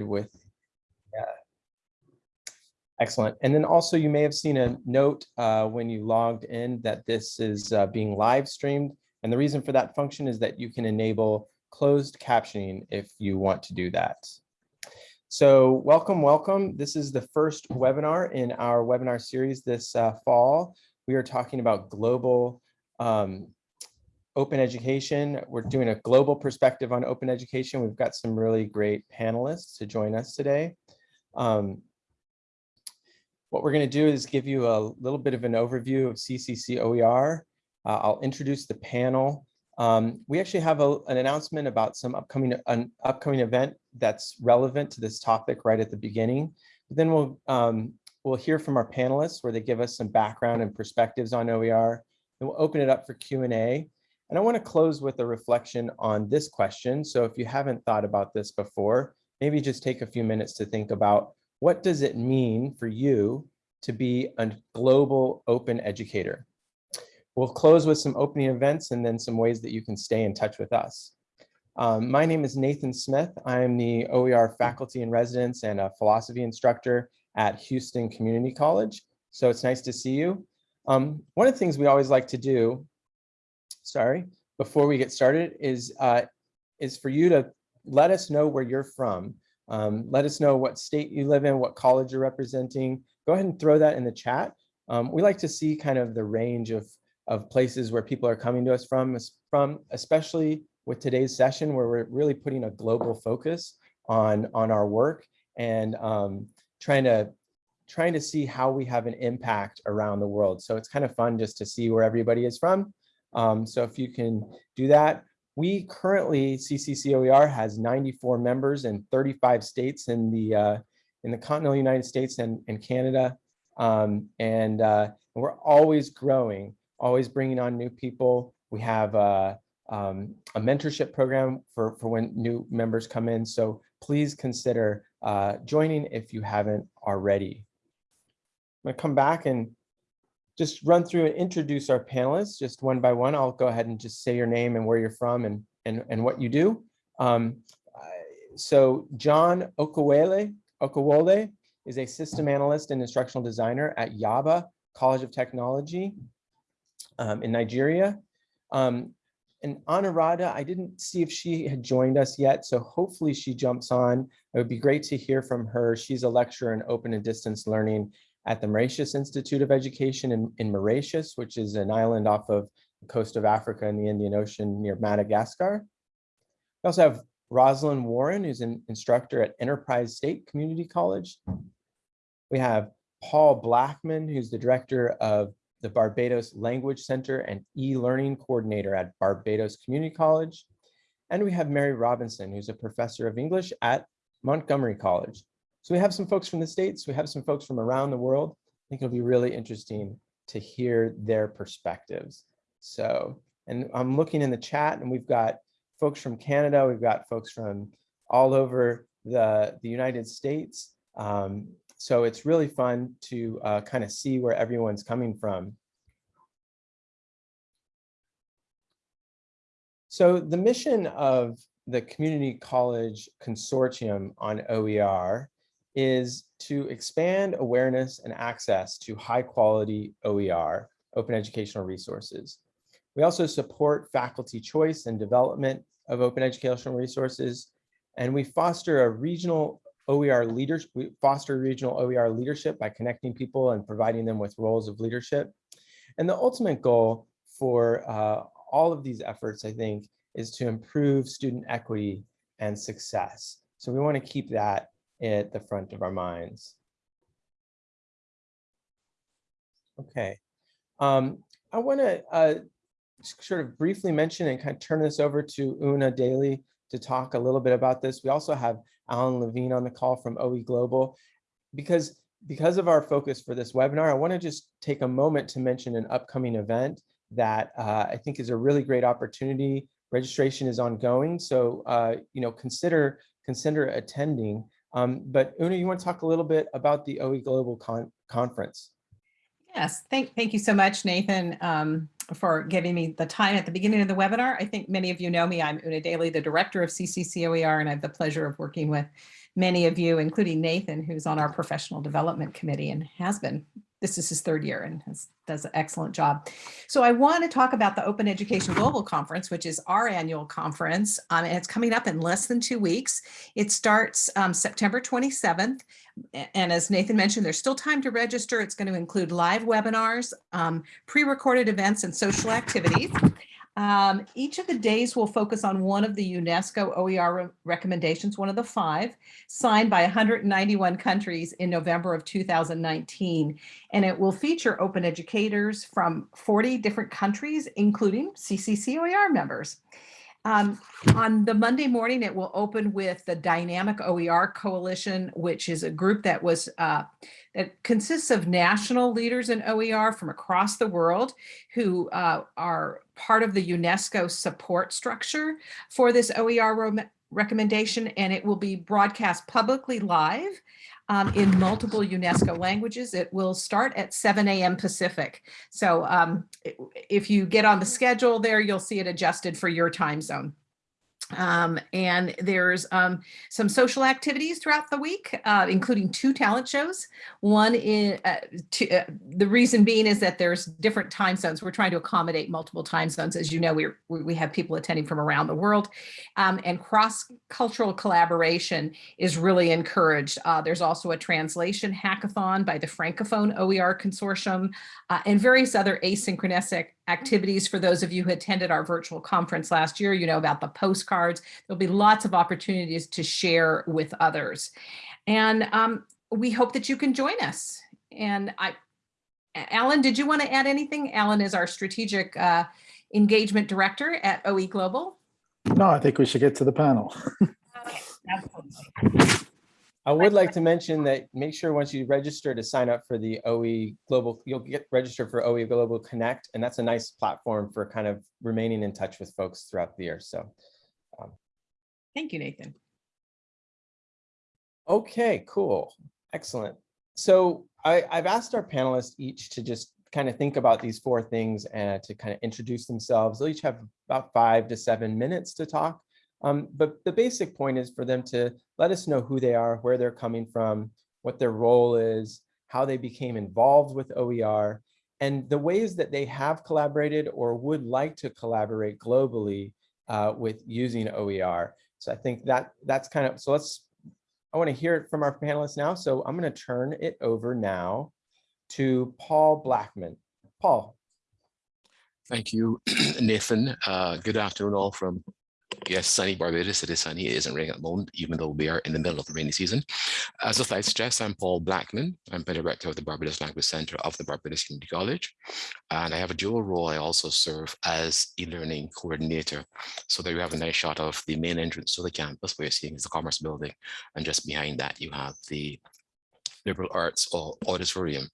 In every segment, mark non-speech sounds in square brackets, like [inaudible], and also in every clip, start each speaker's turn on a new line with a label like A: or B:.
A: with yeah. Excellent. And then also you may have seen a note uh, when you logged in that this is uh, being live streamed. And the reason for that function is that you can enable closed captioning if you want to do that. So welcome, welcome. This is the first webinar in our webinar series this uh, fall. We are talking about global um, open education. We're doing a global perspective on open education. We've got some really great panelists to join us today. Um, what we're going to do is give you a little bit of an overview of CCC OER. Uh, I'll introduce the panel. Um, we actually have a, an announcement about some upcoming an upcoming event that's relevant to this topic right at the beginning. But then we'll um, we'll hear from our panelists where they give us some background and perspectives on OER. And we'll open it up for Q&A. And I want to close with a reflection on this question. So if you haven't thought about this before, maybe just take a few minutes to think about what does it mean for you to be a global open educator? We'll close with some opening events and then some ways that you can stay in touch with us. Um, my name is Nathan Smith. I am the OER faculty in residence and a philosophy instructor at Houston Community College. So it's nice to see you. Um, one of the things we always like to do sorry, before we get started is, uh, is for you to let us know where you're from. Um, let us know what state you live in, what college you're representing. Go ahead and throw that in the chat. Um, we like to see kind of the range of, of places where people are coming to us from, from, especially with today's session where we're really putting a global focus on, on our work and um, trying to trying to see how we have an impact around the world. So it's kind of fun just to see where everybody is from. Um, so if you can do that, we currently, CCCOER has 94 members in 35 states in the uh, in the continental United States and, and Canada. Um, and, uh, we're always growing, always bringing on new people. We have uh, um, a mentorship program for, for when new members come in. So please consider uh, joining if you haven't already. I'm gonna come back and just run through and introduce our panelists just one by one. I'll go ahead and just say your name and where you're from and, and, and what you do. Um, so John Okawole, Okawole is a system analyst and instructional designer at Yaba College of Technology um, in Nigeria. Um, and Anurada, I didn't see if she had joined us yet, so hopefully she jumps on. It would be great to hear from her. She's a lecturer in open and distance learning at the Mauritius Institute of Education in, in Mauritius, which is an island off of the coast of Africa in the Indian Ocean near Madagascar. We also have Rosalind Warren, who's an instructor at Enterprise State Community College. We have Paul Blackman, who's the director of the Barbados Language Center and e-learning coordinator at Barbados Community College. And we have Mary Robinson, who's a professor of English at Montgomery College. So we have some folks from the States, we have some folks from around the world. I think it'll be really interesting to hear their perspectives. So, and I'm looking in the chat and we've got folks from Canada, we've got folks from all over the, the United States. Um, so it's really fun to uh, kind of see where everyone's coming from. So the mission of the Community College Consortium on OER is to expand awareness and access to high quality OER, open educational resources. We also support faculty choice and development of open educational resources, and we foster a regional OER leadership, we foster regional OER leadership by connecting people and providing them with roles of leadership. And the ultimate goal for uh, all of these efforts, I think, is to improve student equity and success. So we want to keep that at the front of our minds. Okay, um, I want to uh, sort of briefly mention and kind of turn this over to Una Daly to talk a little bit about this. We also have Alan Levine on the call from OE Global because because of our focus for this webinar, I want to just take a moment to mention an upcoming event that uh, I think is a really great opportunity. Registration is ongoing, so uh, you know consider consider attending. Um, but Una, you want to talk a little bit about the OE Global Con Conference?
B: Yes, thank, thank you so much, Nathan. Um, for giving me the time at the beginning of the webinar. I think many of you know me. I'm Una Daly, the director of CCCOER, and I have the pleasure of working with many of you, including Nathan, who's on our professional development committee and has been this is his third year and has, does an excellent job. So I want to talk about the Open Education Global Conference, which is our annual conference, um, and it's coming up in less than two weeks. It starts um, September 27th, and as Nathan mentioned, there's still time to register. It's going to include live webinars, um, pre-recorded events, and social activities. Um, each of the days will focus on one of the UNESCO OER re recommendations, one of the five, signed by 191 countries in November of 2019. And it will feature open educators from 40 different countries, including CCCOER members. Um, on the Monday morning, it will open with the Dynamic OER Coalition, which is a group that was uh, that consists of national leaders in OER from across the world who uh, are part of the UNESCO support structure for this OER recommendation, and it will be broadcast publicly live um, in multiple UNESCO languages. It will start at 7 a.m. Pacific. So um, if you get on the schedule there, you'll see it adjusted for your time zone. Um, and there's um, some social activities throughout the week, uh, including two talent shows. One in uh, to, uh, the reason being is that there's different time zones. We're trying to accommodate multiple time zones. As you know, we we have people attending from around the world um, and cross-cultural collaboration is really encouraged. Uh, there's also a translation hackathon by the Francophone OER Consortium uh, and various other asynchronous activities for those of you who attended our virtual conference last year, you know about the postcards. There'll be lots of opportunities to share with others. And um, we hope that you can join us. And I, Alan, did you want to add anything? Alan is our strategic uh, engagement director at OE Global.
C: No, I think we should get to the panel.
B: okay, absolutely.
A: I would like to mention that make sure once you register to sign up for the OE Global, you'll get registered for OE Global Connect, and that's a nice platform for kind of remaining in touch with folks throughout the year. So, um,
B: thank you, Nathan.
A: Okay, cool, excellent. So I, I've asked our panelists each to just kind of think about these four things and to kind of introduce themselves. They'll each have about five to seven minutes to talk. Um, but the basic point is for them to let us know who they are, where they're coming from, what their role is, how they became involved with OER, and the ways that they have collaborated or would like to collaborate globally uh, with using OER. So I think that that's kind of, so let's, I want to hear it from our panelists now. So I'm going to turn it over now to Paul Blackman. Paul.
D: Thank you, [clears throat] Nathan. Uh, good afternoon all from Yes, sunny Barbados. It is sunny. It isn't raining at the moment, even though we are in the middle of the rainy season. As the slide stress, I'm Paul Blackman. I'm the director of the Barbados Language Center of the Barbados Community College. And I have a dual role. I also serve as e-learning coordinator. So there you have a nice shot of the main entrance to the campus where you're seeing is the Commerce Building. And just behind that, you have the liberal arts or auditorium.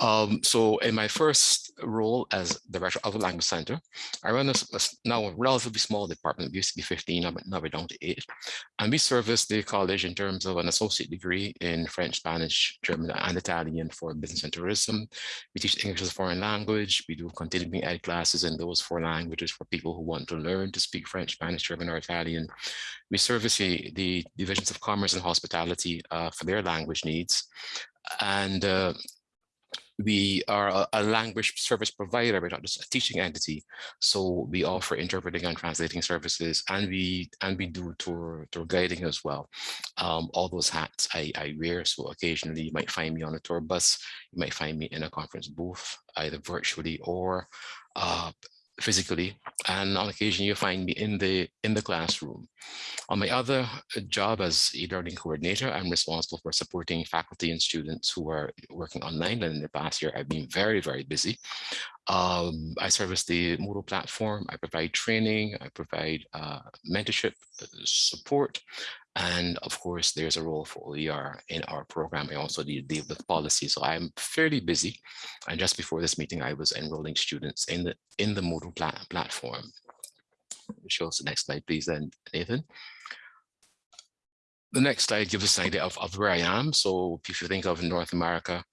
D: Um, so in my first role as director of the language center, I run a, a now a relatively small department. It used to be 15, now we're down to eight. And we service the college in terms of an associate degree in French, Spanish, German, and Italian for business and tourism. We teach English as a foreign language. We do continuing ed classes in those four languages for people who want to learn to speak French, Spanish, German, or Italian. We service the, the divisions of commerce and hospitality uh, for their language needs. And uh, we are a, a, language service provider, we're not just a teaching entity. So we offer interpreting and translating services and we and we do tour, tour guiding as well. Um, all those hats I, I wear. So occasionally you might find me on a tour bus, you might find me in a conference booth, either virtually or uh, physically and on occasion you find me in the in the classroom. On my other uh, job as e-learning coordinator i'm responsible for supporting faculty and students who are working online and in the past year i've been very very busy. Um, i service the Moodle platform i provide training i provide uh, mentorship uh, support and of course, there's a role for OER in our program. I also deal with policy. So I'm fairly busy. And just before this meeting, I was enrolling students in the in the Moodle plat platform. Show us the next slide, please, then, Nathan. The next slide gives us an idea of, of where I am. So if you think of North America,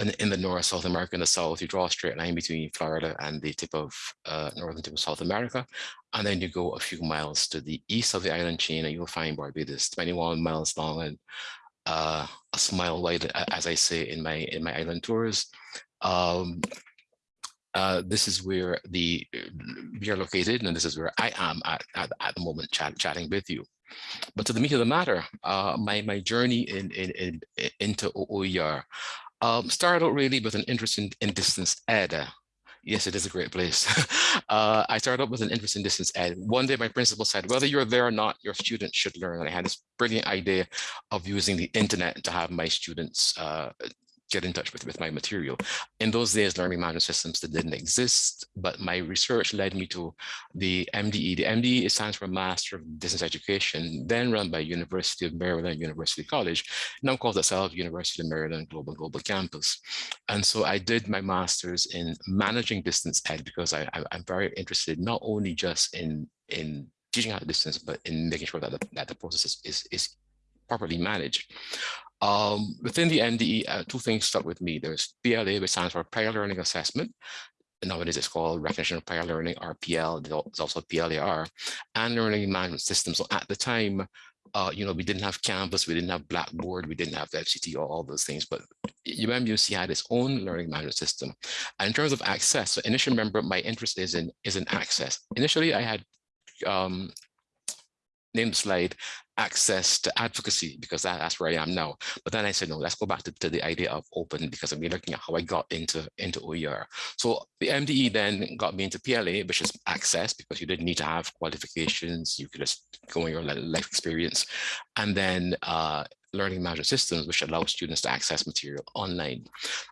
D: in, in the north, South America, in the south, you draw a straight line between Florida and the tip of uh, northern tip of South America. And then you go a few miles to the east of the island chain and you'll find Barbados, 21 miles long and uh, a smile wide, as I say in my in my island tours. Um, uh, this is where the we are located, and this is where I am at, at, at the moment chat, chatting with you. But to the meat of the matter, uh, my my journey in, in, in into OER um, started out really with an interest in, in distance ed. Yes, it is a great place. [laughs] uh, I started out with an interest in distance ed. One day my principal said, whether you're there or not, your students should learn. And I had this brilliant idea of using the internet to have my students uh, get in touch with, with my material. In those days, learning management systems that didn't exist, but my research led me to the MDE. The MDE stands for Master of Distance Education, then run by University of Maryland, University College, now calls itself University of Maryland Global Global Campus. And so I did my master's in managing distance ed because I, I, I'm very interested not only just in, in teaching at distance, but in making sure that the, that the process is, is, is properly managed. Um, within the MDE, uh, two things stuck with me. There's PLA, which stands for Prior Learning Assessment. Nowadays it's called Recognition of Prior Learning, RPL. There's also PLAR, and Learning Management System. So at the time, uh, you know, we didn't have Canvas, we didn't have Blackboard, we didn't have FCT, or all those things, but UMUC had its own learning management system. And in terms of access, so initially, remember, my interest is in is in access. Initially, I had um, named slide access to advocacy because that, that's where I am now. But then I said, no, let's go back to, to the idea of open because I'm looking at how I got into, into OER. So the MDE then got me into PLA, which is access because you didn't need to have qualifications. You could just go on your life experience. And then uh, learning management systems, which allow students to access material online.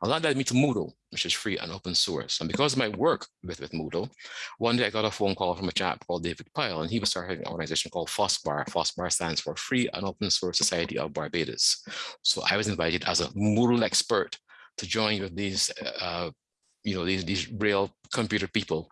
D: A lot led me to Moodle, which is free and open source. And because of my work with, with Moodle, one day I got a phone call from a chap called David Pyle, and he was starting an organization called FOSBAR. FOSBAR stands for Free and Open Source Society of Barbados. So I was invited as a Moodle expert to join with these uh, you know, these, these real computer people.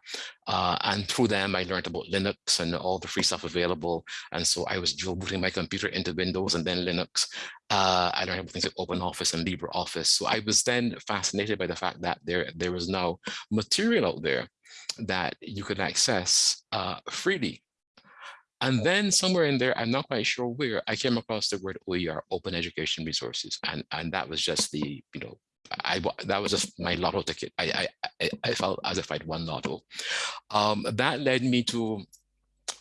D: Uh, and through them, I learned about Linux and all the free stuff available. And so I was dual booting my computer into Windows and then Linux. Uh, I learned about things like OpenOffice and LibreOffice. So I was then fascinated by the fact that there, there was now material out there that you could access uh, freely. And then somewhere in there, I'm not quite sure where, I came across the word OER, Open Education Resources. And, and that was just the, you know, I that was just my lotto ticket. I I I felt as if I'd won lotto. Um, that led me to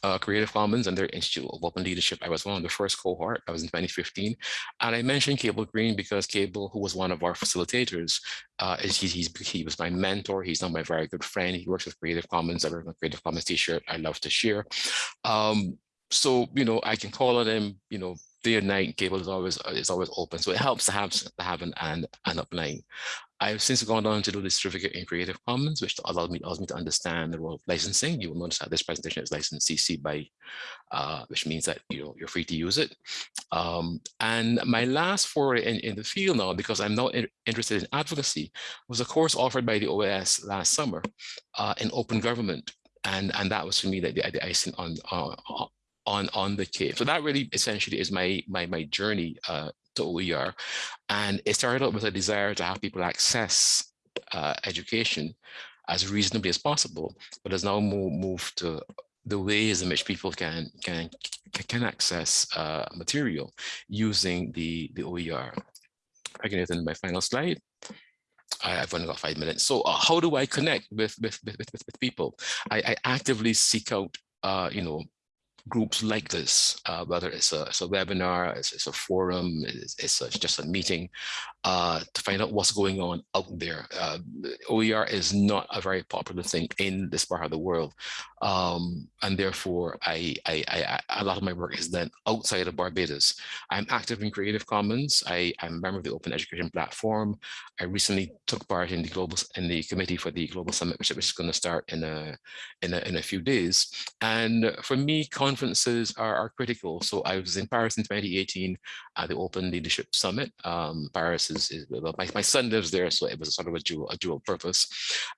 D: uh, Creative Commons and their Institute of Open Leadership. I was one of the first cohort. I was in 2015, and I mentioned Cable Green because Cable, who was one of our facilitators, uh, is he, he's, he was my mentor. He's now my very good friend. He works with Creative Commons. I wear my Creative Commons T-shirt. I love to share. Um, so you know, I can call on him. You know, day and night Cable is always is always open. So it helps to have to have an and an upline. I've since gone on to do this certificate in Creative Commons, which allows me allows me to understand the role of licensing. You will notice that this presentation is licensed CC by, uh, which means that you know you're free to use it. Um, and my last foray in, in the field now, because I'm now in, interested in advocacy, was a course offered by the OAS last summer uh, in open government. And, and that was for me the, the, the icing on, on, on on the cave. So that really essentially is my my my journey uh, to OER, and it started out with a desire to have people access uh, education as reasonably as possible, but has now moved moved to the ways in which people can can can access uh, material using the the OER. I can get into my final slide. I've only got five minutes. So uh, how do I connect with with with, with, with people? I, I actively seek out uh, you know groups like this, uh, whether it's a, it's a webinar, it's, it's, a forum, it's, it's a, just a meeting, uh, to find out what's going on out there. Uh, OER is not a very popular thing in this part of the world. Um, and therefore, I, I, I, a lot of my work is done outside of Barbados. I'm active in Creative Commons. I, I'm a member of the Open Education Platform. I recently took part in the global in the committee for the Global Summit, which, which is going to start in a, in a in a few days. And for me, conferences are, are critical. So I was in Paris in 2018 at the Open Leadership Summit. Um, Paris is, is my, my son lives there, so it was sort of a dual, a dual purpose.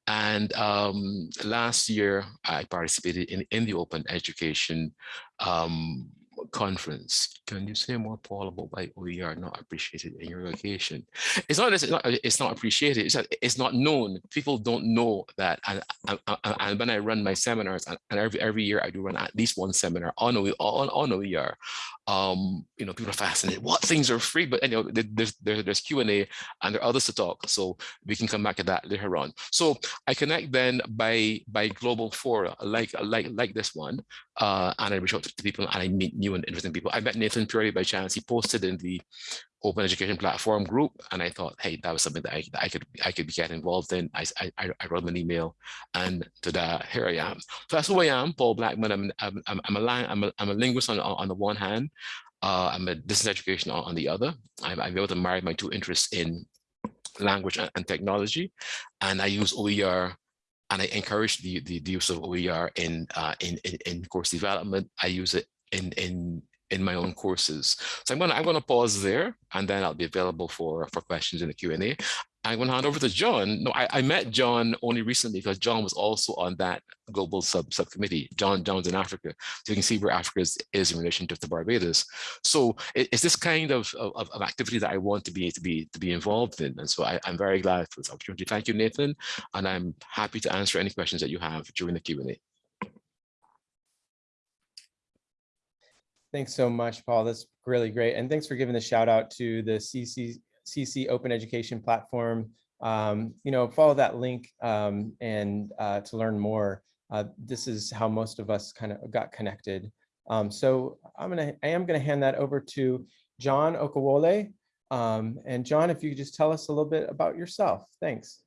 D: And um, last year, I participated in, in the Open Education um, conference. Can you say more, Paul, about why OER not appreciated in your location? It's not, it's not, uh, it's not appreciated, it's, that it's not known. People don't know that. And, and, and- when I run my seminars, and and every, every year I do run at least one seminar on, on, on OER, um, you know, people are fascinated. What things are free? But know, there's there, there's Q and A, and there are others to talk. So we can come back to that later on. So I connect then by by global fora like like like this one, uh, and I reach out to people and I meet new and interesting people. I met Nathan purely by chance. He posted in the open education platform group, and I thought, hey, that was something that I, that I could I could get involved in. I I, I wrote an email, and to that here I am. So that's who I am, Paul Blackman. I'm I'm I'm, a I'm a, I'm a linguist on on the one hand. Uh, I'm a distance education on, on the other. I'm, I'm able to marry my two interests in language and, and technology, and I use OER and I encourage the, the, the use of OER in, uh, in, in, in course development. I use it in, in, in my own courses. So I'm gonna, I'm gonna pause there and then I'll be available for, for questions in the Q&A. I'm gonna hand over to John. No, I, I met John only recently because John was also on that global sub subcommittee. John John's in Africa. So you can see where Africa is, is in relation to, to Barbados. So it- it's this kind of, of, of activity that I want to be to be to be involved in. And so I, I'm very glad for this opportunity. Thank you, Nathan. And I'm happy to answer any questions that you have during the Q&A.
A: Thanks so much, Paul. That's really great. And thanks for giving the shout out to the CC, CC Open Education Platform. Um, you know, follow that link um, and uh, to learn more. Uh, this is how most of us kind of got connected. Um, so I'm gonna, I am gonna hand that over to John Okawole. Um, and John, if you could just tell us a little bit about yourself. Thanks.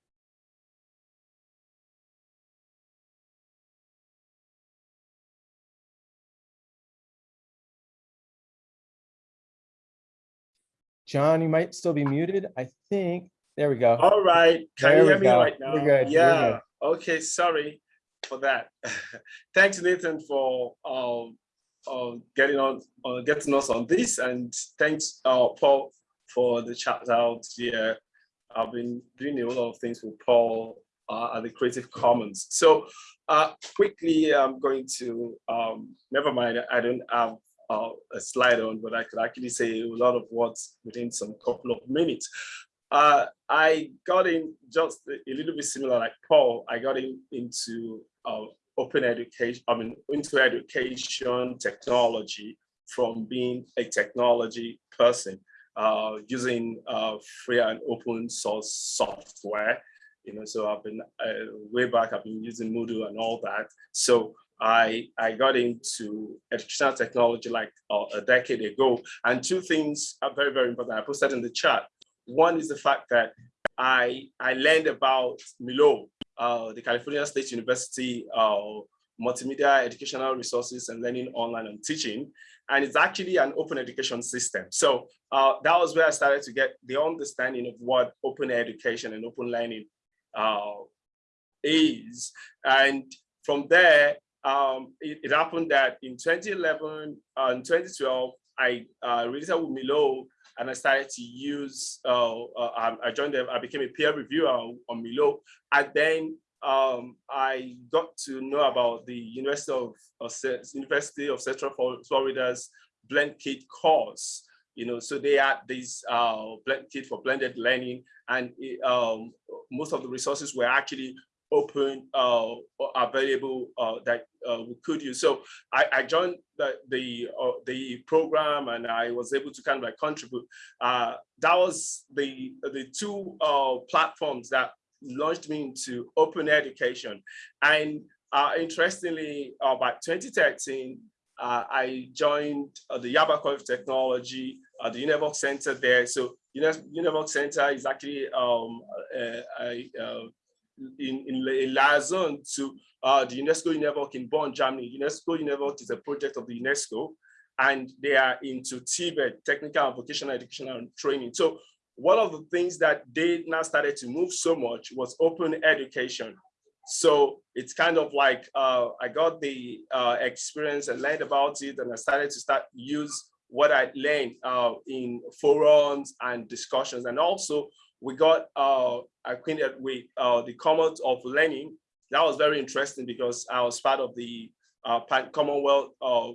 A: John, you might still be muted. I think, there we go.
E: All right, can
A: There
E: you hear me
A: go.
E: right now?
A: You're good,
E: Yeah, okay, sorry for that. [laughs] Thanks, Nathan, for um, uh, getting on, uh, getting us on this, and thanks, uh, Paul, for the chat out here. I've been doing a lot of things with Paul uh, at the Creative Commons. So uh, quickly, I'm going to, um, never mind, I don't have uh, a slide on, but I could actually say a lot of words within some couple of minutes. Uh, I got in just a little bit similar like Paul, I got in into uh, open education, I mean, into education technology from being a technology person, uh, using uh, free and open source software. You know, so I've been uh, way back, I've been using Moodle and all that. So I, I got into educational technology like uh, a decade ago. And two things are very, very important. I posted in the chat. One is the fact that I, I learned about MERLOT, uh, the California State University uh, Multimedia Educational Resources and Learning Online and Teaching. And it's actually an open education system. So uh, that was where I started to get the understanding of what open education and open learning uh, is. And from there, um, it, it, happened that in 2011 and 2012, I uh, released with MERLOT and I started to use, uh, uh, I joined them, I became a peer reviewer on, Milo. And then um, I got to know about the University of, of University of Central Florida's Blend Kit course. You know, so they had this uh, blend kit for blended learning, and it, um, most of the resources were actually open uh, available uh, that uh, we could use. So I, I joined the the, uh, the program and I was able to kind of like contribute. Uh, that was the the two uh, platforms that launched me into open education. And interestingly, by 2013, I joined the Yaba College of Technology, the UNEVOC Center there. So UNEVOC Center is actually um, a, a, a in, in, in liaison to uh, the UNESCO UNEVOC in Bonn, Germany. UNESCO UNEVOC is a project of the UNESCO, and they are into TVET, technical and vocational education and training. So one of the things that they now started to move so much was open education. So it's kind of like uh, I got the uh, experience and learned about it, and I started to start use what I learned uh, in forums and discussions, and also we got uh, acquainted with uh, the Commonwealth of Learning. That was very interesting because I was part of the uh, Commonwealth uh,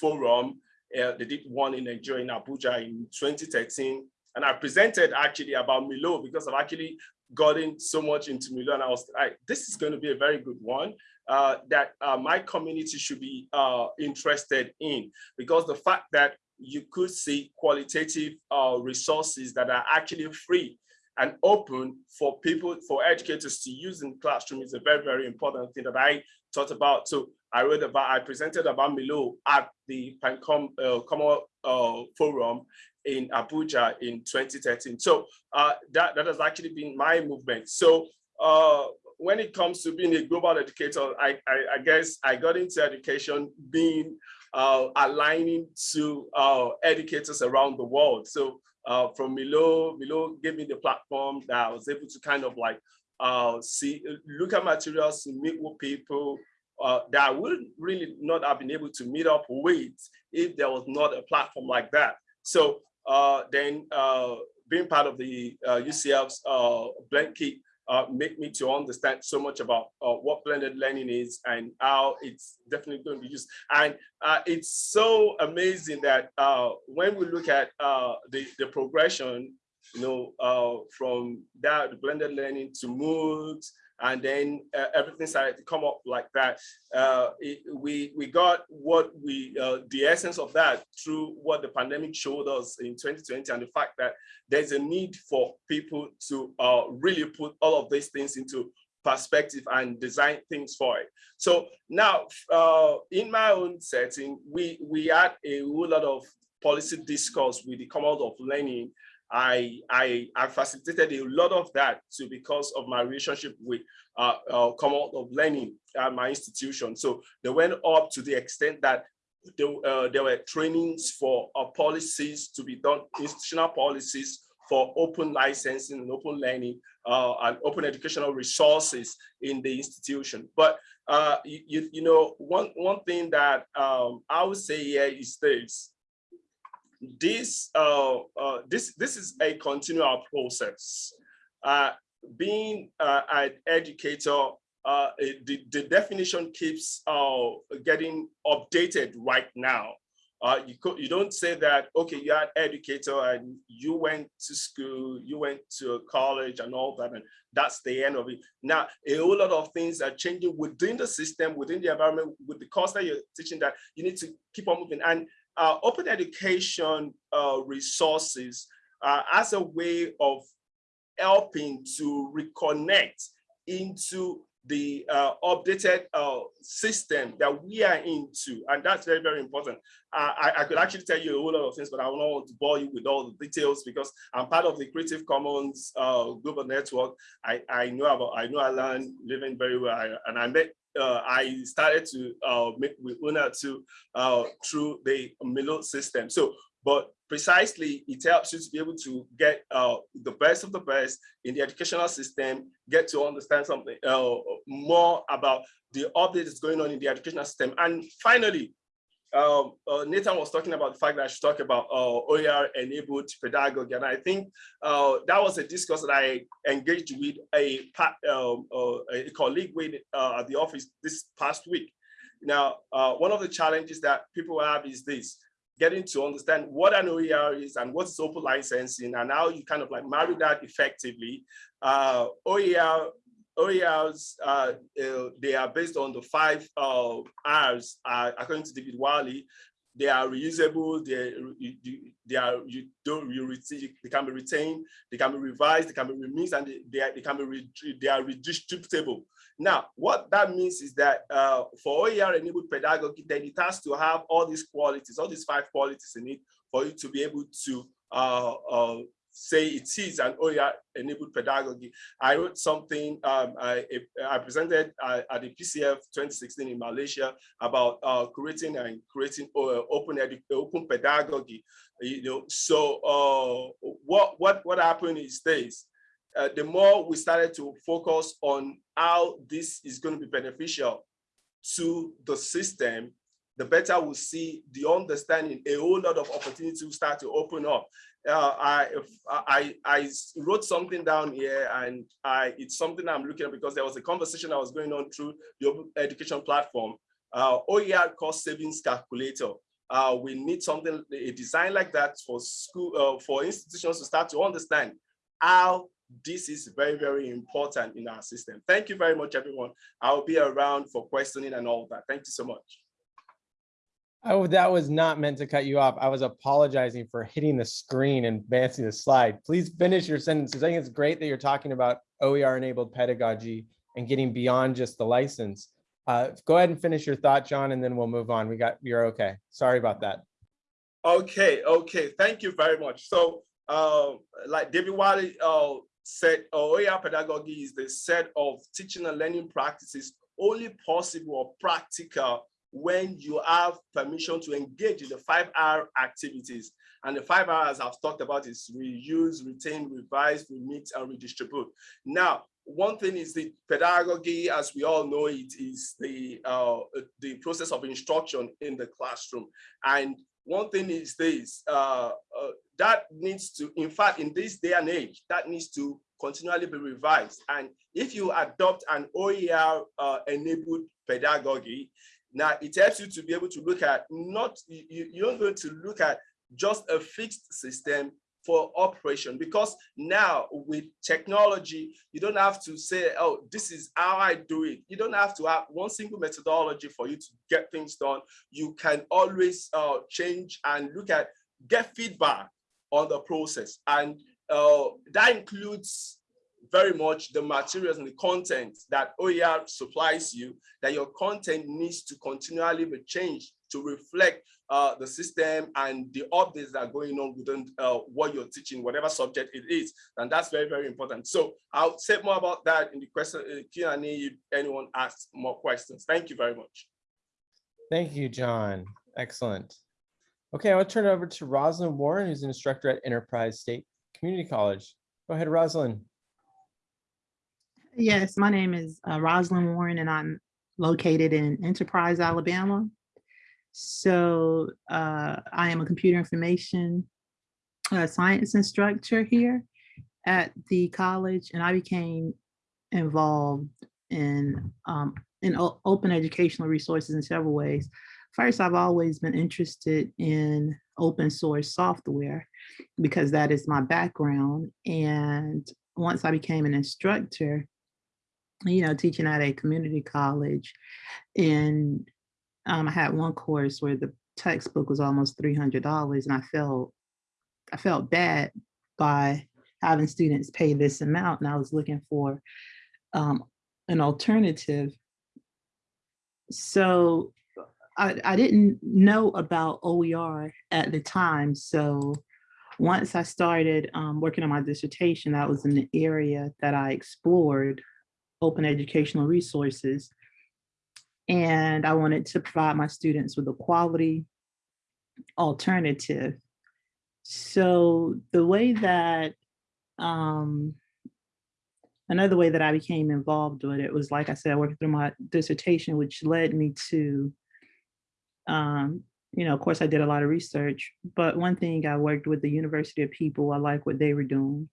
E: Forum Uh, they did one in Nigeria, in Abuja in 2013. And I presented actually about MERLOT because I've actually gotten so much into MERLOT and I was like, this is going to be a very good one uh, that uh, my community should be uh, interested in because the fact that you could see qualitative uh, resources that are actually free and open for people, for educators to use in classroom is a very, very important thing that I thought about. So I read about, I presented about MERLOT at the Pancom uh, Common uh, Forum in Abuja in 2013. So uh, that, that has actually been my movement. So uh, when it comes to being a global educator, I, I, I guess I got into education being uh, aligning to uh, educators around the world. So uh, from MERLOT, MERLOT gave me the platform that I was able to kind of like uh, see, look at materials meet with people uh, that I would really not have been able to meet up with if there was not a platform like that. So uh, then uh, being part of the uh, UCF's uh, Blend Kit uh, make me to understand so much about uh, what blended learning is and how it's definitely going to be used. And uh, it's so amazing that uh, when we look at uh, the, the progression, you know, uh, from that blended learning to MOOCs, and then uh, everything started to come up like that. Uh, it, we we got what we uh, the essence of that through what the pandemic showed us in 2020, and the fact that there's a need for people to uh, really put all of these things into perspective and design things for it. So now, uh, in my own setting, we we had a whole lot of policy discourse with the Commonwealth of Learning I, I, I facilitated a lot of that too because of my relationship with uh, uh, of Learning at my institution. So they went up to the extent that there, uh, there were trainings for uh, policies to be done, institutional policies for open licensing and open learning uh, and open educational resources in the institution. But uh, you, you know, one, one thing that um, I would say here is this, this uh, uh, this this is a continual process. Uh, being uh, an educator, uh, the, the definition keeps uh, getting updated right now. Uh, you you don't say that okay you're an educator and you went to school you went to college and all that and that's the end of it now a whole lot of things are changing within the system within the environment with the course that you're teaching that you need to keep on moving and uh, open education uh, resources uh, as a way of helping to reconnect into the uh, updated uh, system that we are into. And that's very, very important. Uh, I, I, could actually tell you a whole lot of things, but I don't want to bore you with all the details because I'm part of the Creative Commons global network. I, I know about, I know Alan Levine very well. I, and I met uh, I started to uh, make with Una to uh, through the MERLOT system. So, but precisely it helps you to be able to get uh, the best of the best in the educational system, get to understand something uh, more about the updates going on in the educational system. And finally, um, uh, Nathan was talking about the fact that I should talk about uh, OER enabled pedagogy. And I think uh, that was a discourse that I engaged with a, um, uh, a colleague with uh, at the office this past week. Now, uh, one of the challenges that people have is this, getting to understand what an OER is and what is open licensing and how you kind of like marry that effectively. OER OERs, uh, uh, they are based on the five uh, R's, uh, according to David Wiley. They are reusable, they, they are, you don't, you they can be retained, they can be revised, they can be remixed, and they, they, are, they can be, they are redistributable. Now, what that means is that uh, for OER enabled pedagogy, then it has to have all these qualities, all these five qualities in it for you to be able to uh, say it is an OER enabled pedagogy. I wrote something um, I, I, presented at the PCF 2016 in Malaysia about uh, creating and creating uh, open open pedagogy. You know, so uh, what what what happened is this. Uh, the more we started to focus on how this is going to be beneficial to the system, the better we'll see the understanding, a whole lot of opportunities will start to open up uh, I, I, I wrote something down here and I, it's something I'm looking at because there was a conversation that was going on through the education platform, uh, OER cost savings calculator. uh, we need something, a design like that for school, uh, for institutions to start to understand how this is very, very important in our system. Thank you very much, everyone. I'll be around for questioning and all that. Thank you so much.
A: Oh, that was not meant to cut you off. I was apologizing for hitting the screen and advancing the slide. Please finish your sentences. I think it's great that you're talking about OER enabled pedagogy and getting beyond just the license. Uh, go ahead and finish your thought, John, and then we'll move on. We got, you're okay. Sorry about that.
E: Okay, okay, thank you very much. So, uh, like David Wiley uh, said, OER pedagogy is the set of teaching and learning practices only possible or practical when you have permission to engage in the five R activities. And the five R's I've talked about is reuse, retain, revise, remix, and redistribute. Now, one thing is the pedagogy, as we all know, it is the uh, the process of instruction in the classroom. And one thing is this, uh, uh, that needs to, in fact, in this day and age, that needs to continually be revised. And if you adopt an OER uh, enabled pedagogy, now it helps you to be able to look at not, you, you're going to look at just a fixed system for operation because now with technology you don't have to say oh this is how i do it. You don't have to have one single methodology for you to get things done. You can always uh, change and look at get feedback on the process. And uh, that includes very much the materials and the content that OER supplies you, that your content needs to continually be changed to reflect uh, the system and the updates that are going on within uh, what you're teaching, whatever subject it is. And that's very, very important. So I'll say more about that in the question uh, Q&A if anyone asks more questions. Thank you very much.
A: Thank you, John. Excellent. Okay, I'll turn it over to Rosalind Warren, who's an instructor at Enterprise State Community College. Go ahead, Rosalind.
F: Yes, my name is uh, Rosalind Warren and I'm located in Enterprise, Alabama. So uh, I am a computer information uh, science instructor here at the college and I became involved in um, in open educational resources in several ways. First, I've always been interested in open source software because that is my background. And once I became an instructor, you know, teaching at a community college. And um, I had one course where the textbook was almost $300 and I felt, I felt bad by having students pay this amount and I was looking for um, an alternative. So I, I didn't know about OER at the time. So once I started um, working on my dissertation, that was an area that I explored open educational resources. And I wanted to provide my students with a quality alternative. So the way that, um, another way that I became involved with it was, like I said, working through my dissertation, which led me to, um, you know, of course I did a lot of research, but one thing I worked with the University of People, I like what they were doing.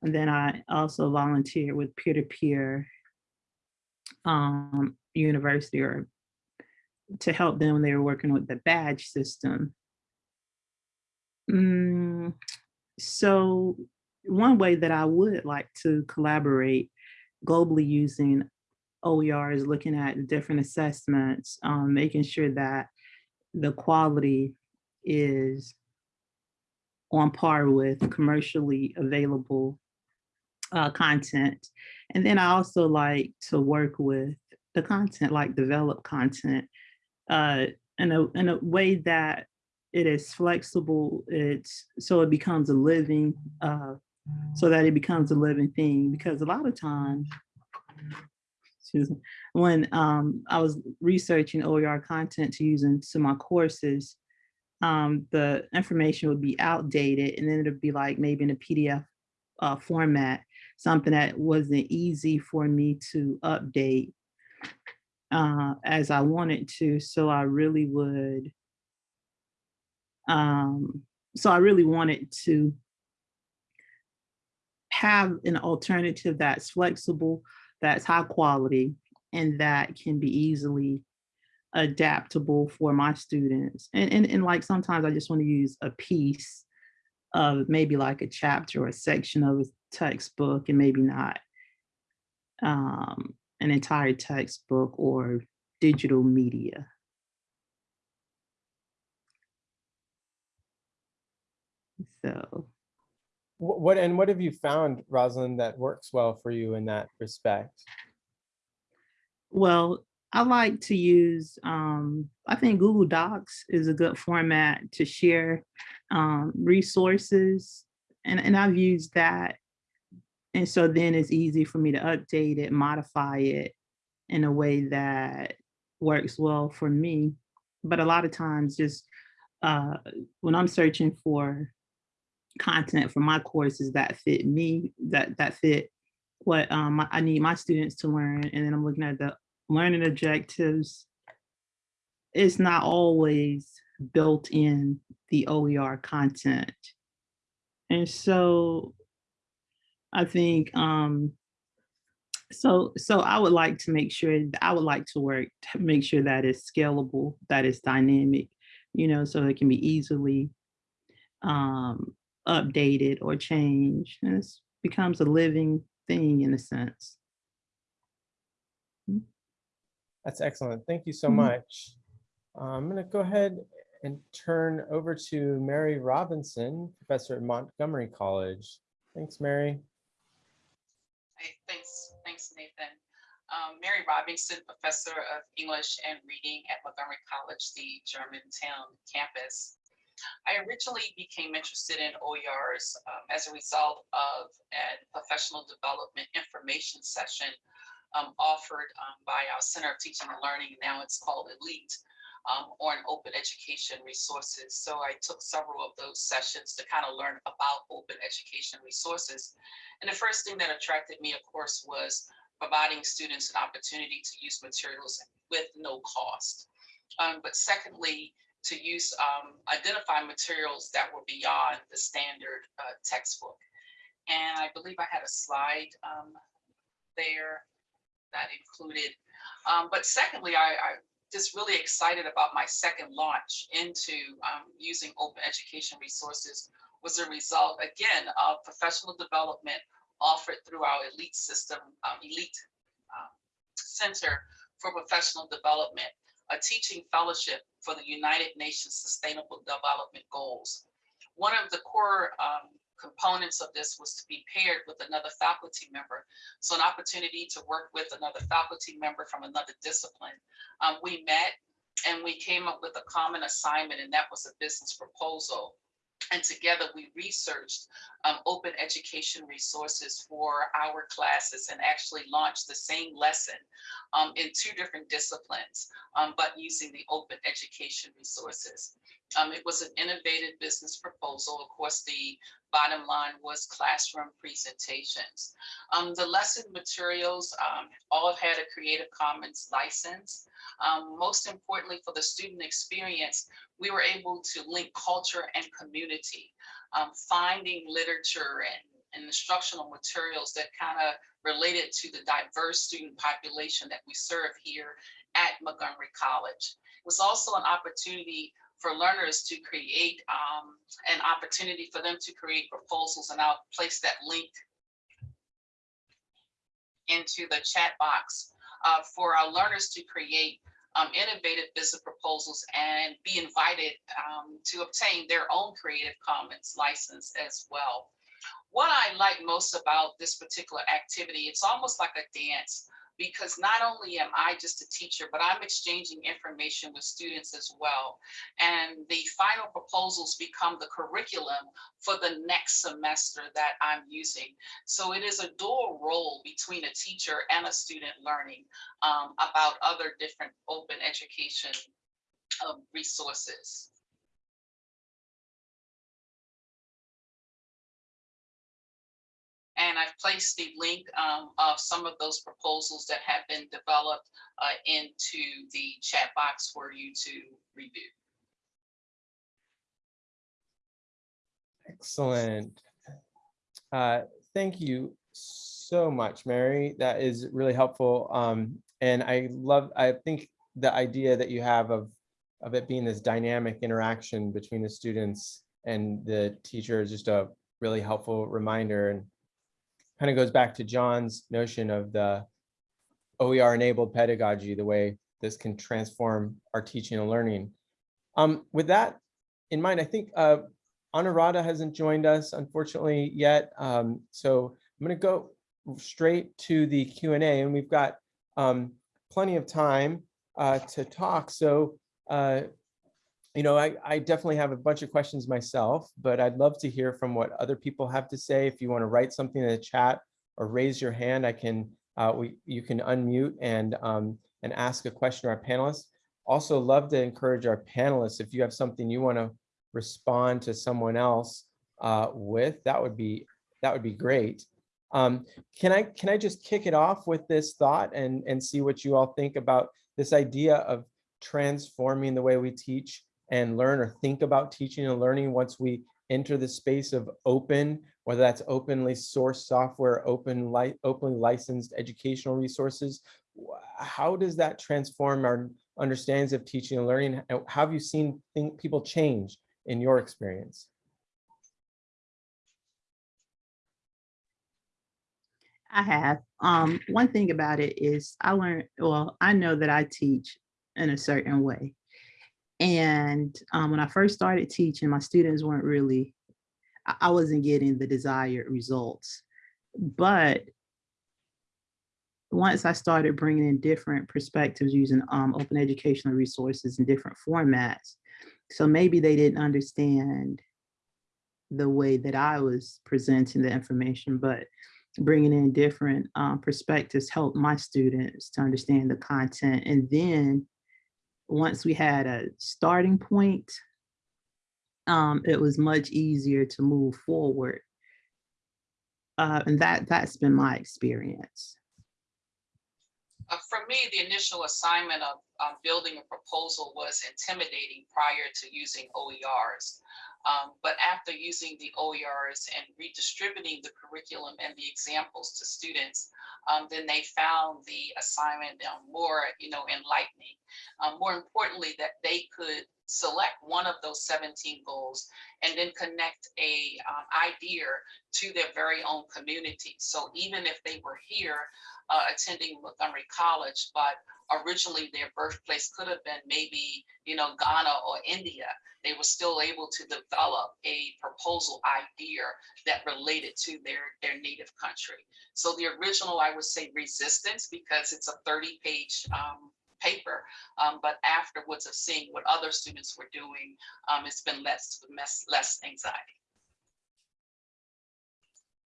F: And then I also volunteered with peer-to-peer um, university or to help them when they were working with the badge system. Mm, so one way that I would like to collaborate globally using OER is looking at different assessments, um, making sure that the quality is on par with commercially available uh, content. And then I also like to work with the content, like develop content uh, in, a, in a way that it is flexible, it's so it becomes a living, uh, so that it becomes a living thing. Because a lot of times, when um, I was researching OER content to use into my courses, um, the information would be outdated and then it'd be like maybe in a PDF uh, format something that wasn't easy for me to update uh, as I wanted to. So I really would, um, so I really wanted to have an alternative that's flexible, that's high quality, and that can be easily adaptable for my students. And, and, and like sometimes I just want to use a piece of maybe like a chapter or a section of textbook and maybe not um, an entire textbook or digital media. So,
A: What, and what have you found, Rosalind, that works well for you in that respect?
F: well, I like to use, um, I think Google Docs is a good format to share um, resources. And, and I've used that. And so then it's easy for me to update it, modify it in a way that works well for me. But a lot of times just uh, when I'm searching for content for my courses that fit me, that that fit what um, I need my students to learn, and then I'm looking at the learning objectives. It's not always built in the OER content. And so I think um, so so I would like to make sure I would like to work to make sure that it's scalable, that it's dynamic, you know, so it can be easily um, updated or changed. And it becomes a living thing in a sense.
A: That's excellent. Thank you so
F: Mhm.
A: much. Uh, I'm going to go ahead and turn over to Mary Robinson, professor at Montgomery College. Thanks, Mary.
G: Hey, thanks, thanks, Nathan. Um, Mary Robinson, Professor of English and Reading at Montgomery College, the Germantown campus. I originally became interested in OERs um, as a result of a professional development information session um, offered um, by our Center of Teaching and Learning, now it's called Elite, um, on open education resources. So I took several of those sessions to kind of learn about open education resources. And the first thing that attracted me, of course, was providing students an opportunity to use materials with no cost. Um, but secondly, to use um, identify materials that were beyond the standard uh, textbook. And I believe I had a slide um, there that included. Um, but secondly, I, I just really excited about my second launch into um, using open education resources was a result, again, of professional development offered through our elite system, um, elite um, center for professional development, a teaching fellowship for the United Nations Sustainable Development Goals. One of the core um, components of this was to be paired with another faculty member. So an opportunity to work with another faculty member from another discipline. Um, we met and we came up with a common assignment and that was a business proposal. And together we researched um, open education resources for our classes and actually launched the same lesson um, in two different disciplines, um, but using the open education resources. Um, it was an innovative business proposal. Of course, the bottom line was classroom presentations. Um, the lesson materials um, all had a Creative Commons license. Most importantly for the student experience, we were able to link culture and community, um, finding literature and, and instructional materials that kind of related to the diverse student population that we serve here at Montgomery College. It was also an opportunity for learners to create um, an opportunity for them to create proposals and I'll place that link into the chat box uh, for our learners to create um, innovative business proposals and be invited um, to obtain their own Creative Commons license as well. What I like most about this particular activity, it's almost like a dance because not only am I just a teacher, but I'm exchanging information with students as well. And the final proposals become the curriculum for the next semester that I'm using. So it is a dual role between a teacher and a student learning um, about other different open education um, resources. And I've placed the link um, of some of those proposals that have been developed uh, into the chat box for you to review.
A: Excellent. Uh, Thank you so much, Mary. That is really helpful. Um, And I love, I think the idea that you have of, of it being this dynamic interaction between the students and the teacher is just a really helpful reminder and kind of goes back to John's notion of the OER enabled pedagogy, the way this can transform our teaching and learning. Um, with that in mind, I think uh, Anurada hasn't joined us unfortunately yet. Um, so I'm going to go straight to the Q and A and we've got um, plenty of time uh, to talk. So, uh, you know, I, I definitely have a bunch of questions myself, but I'd love to hear from what other people have to say. If you want to write something in the chat or raise your hand, I can, uh, we, you can unmute and, um, and ask a question to our panelists. Also love to encourage our panelists, if you have something you want to respond to someone else uh, with, that would be, that would be great. Um, can I can I just kick it off with this thought and and see what you all think about this idea of transforming the way we teach and learn or think about teaching and learning once we enter the space of open, whether that's openly sourced software, open li openly licensed educational resources. How does that transform our understandings of teaching and learning? How have you seen think people change in your experience?
F: I have. Um, one thing about it is I learned, well, I know that I teach in a certain way. And um, when I first started teaching, my students weren't really, I, wasn't getting the desired results. But once I started bringing in different perspectives using um, open educational resources in different formats, so maybe they didn't understand the way that I was presenting the information, but bringing in different um, perspectives helped my students to understand the content. And then once we had a starting point, um, it was much easier to move forward. Uh, and that, that's been my experience.
G: Uh, for me, the initial assignment of um, building a proposal was intimidating prior to using OERs. Um, but after using the OERs and redistributing the curriculum and the examples to students, um, then they found the assignment more, you know, enlightening. Um, more importantly, that they could select one of those 17 goals and then connect a um, idea to their very own community. So even if they were here uh, attending Montgomery College, but originally their birthplace could have been maybe, you know, Ghana or India, they were still able to develop a proposal idea that related to their, their native country. So the original, I would say resistance because it's a 30 page um, paper, um, but afterwards of seeing what other students were doing, um, it's been less, less, less anxiety.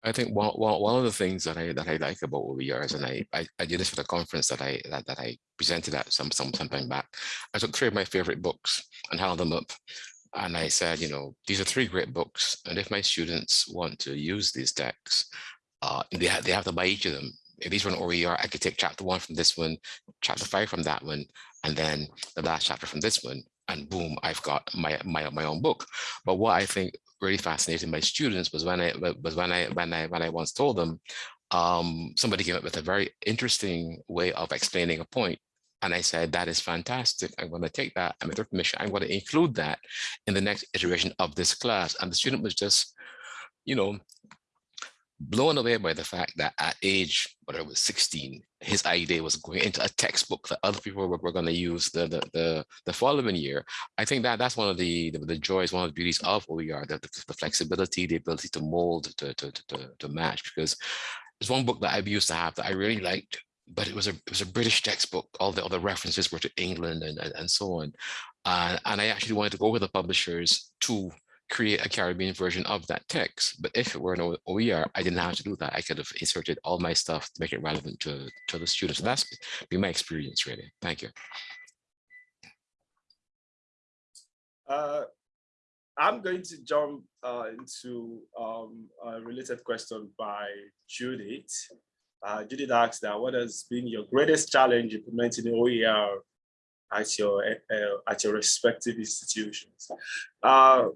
D: I think one, one, one of the things that I that I like about OERs, and I, I, I did this for the conference that I that, that I presented at some some some time back. I took three of my favorite books and held them up. And I said, you know, these are three great books. And if my students want to use these texts, uh, they, have, they have to buy each of them. If these were an OER, I could take chapter one from this one, chapter five from that one, and then the last chapter from this one. And boom, I've got my, my, my own book. But what I think really fascinated my students was when I was when I when I when I once told them um, somebody came up with a very interesting way of explaining a point. And I said, that is fantastic. I'm going to take that and with their permission, I'm going to include that in the next iteration of this class. And the student was just, you know, blown away by the fact that at age, whatever it was 16, his idea was going into a textbook that other people were, were going to use the, the, the, the, following year. I think that that's one of the, the, the joys, one of the beauties of OER, the, the, the flexibility, the ability to mold, to, to, to, to match, because there's one book that I've used to have that I really liked, but it was a it was a British textbook. All the other references were to England and, and, and so on. Uh, and I actually wanted to go with the publishers to create a Caribbean version of that text. But if it were an OER, I didn't have to do that. I could have inserted all my stuff to make it relevant to, to the students. So that's been my experience really. Thank you.
E: Uh, I'm going to jump uh, into um, a related question by Judith. Uh, Judith asked that what has been your greatest challenge implementing OER at your uh, at your respective institutions? Uh,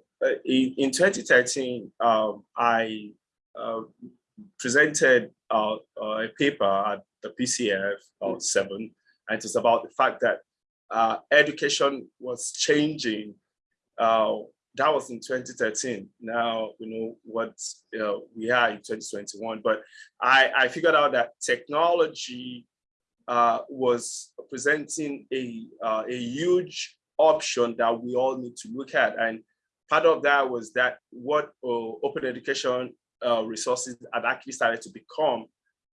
E: in, in 2013, um, I uh, presented a paper at the PCF 7, and it was about the fact that uh, education was changing. Uh, that was in 2013. Now we know what uh, we are in 2021. But I, I figured out that technology uh, was presenting a, uh, a huge option that we all need to look at. And part of that was that what uh, open education uh, resources had actually started to become